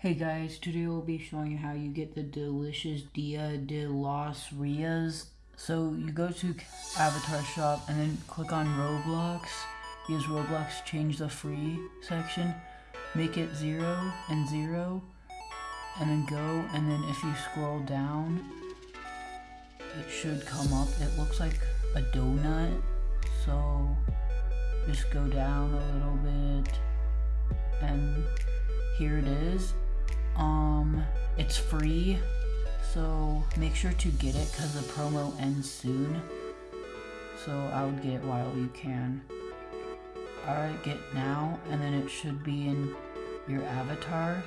Hey guys, today we'll be showing you how you get the delicious Dia de los Rias. So you go to Avatar Shop and then click on Roblox. Use Roblox, change the free section, make it 0 and 0, and then go, and then if you scroll down, it should come up. It looks like a donut, so just go down a little bit, and here it is. It's free, so make sure to get it because the promo ends soon. So I would get it while you can. Alright, get now, and then it should be in your avatar.